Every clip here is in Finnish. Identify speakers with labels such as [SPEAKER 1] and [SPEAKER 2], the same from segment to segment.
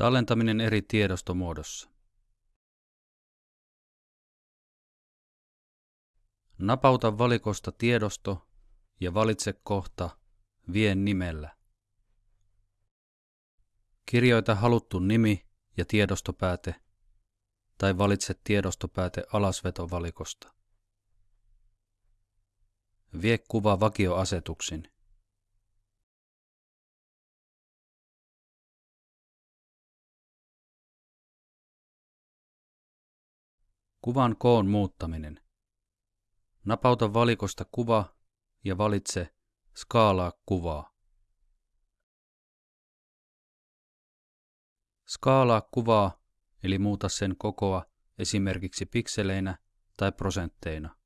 [SPEAKER 1] Tallentaminen eri tiedostomuodossa. Napauta valikosta tiedosto ja valitse kohta Vien nimellä. Kirjoita haluttu nimi ja tiedostopääte tai valitse tiedostopääte alasvetovalikosta. Vie kuva vakioasetuksin. Kuvan koon muuttaminen. Napauta valikosta kuva ja valitse Skaalaa kuvaa. Skaalaa kuvaa, eli muuta sen kokoa esimerkiksi pikseleinä tai prosentteina.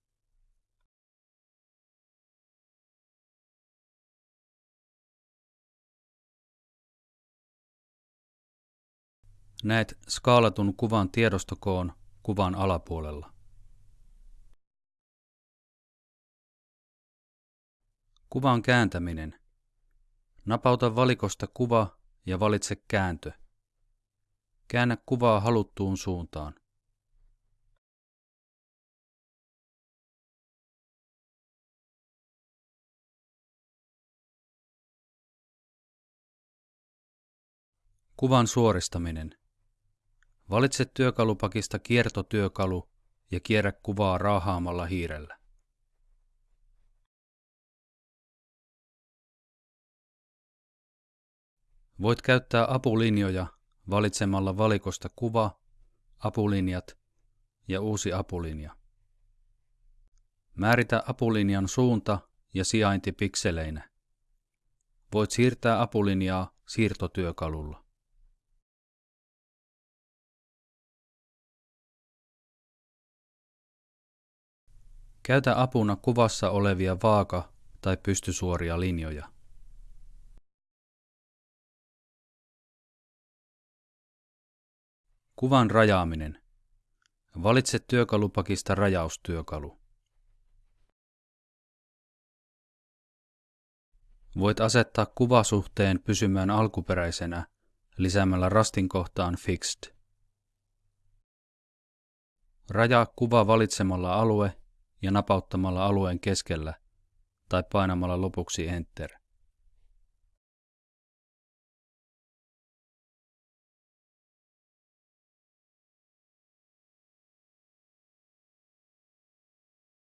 [SPEAKER 1] Näet skaalatun kuvan tiedostokoon kuvan alapuolella. Kuvan kääntäminen. Napauta valikosta kuva ja valitse kääntö. Käännä kuvaa haluttuun suuntaan. Kuvan suoristaminen. Valitse työkalupakista kiertotyökalu ja kierrä kuvaa raahaamalla hiirellä. Voit käyttää apulinjoja valitsemalla valikosta kuva, apulinjat ja uusi apulinja. Määritä apulinjan suunta ja sijainti pikseleinä. Voit siirtää apulinjaa siirtotyökalulla. Käytä apuna kuvassa olevia vaaka- tai pystysuoria linjoja. Kuvan rajaaminen. Valitse työkalupakista rajaustyökalu. Voit asettaa kuvasuhteen pysymään alkuperäisenä lisäämällä rastin kohtaan Fixed. Rajaa kuva valitsemalla alue ja napauttamalla alueen keskellä tai painamalla lopuksi Enter.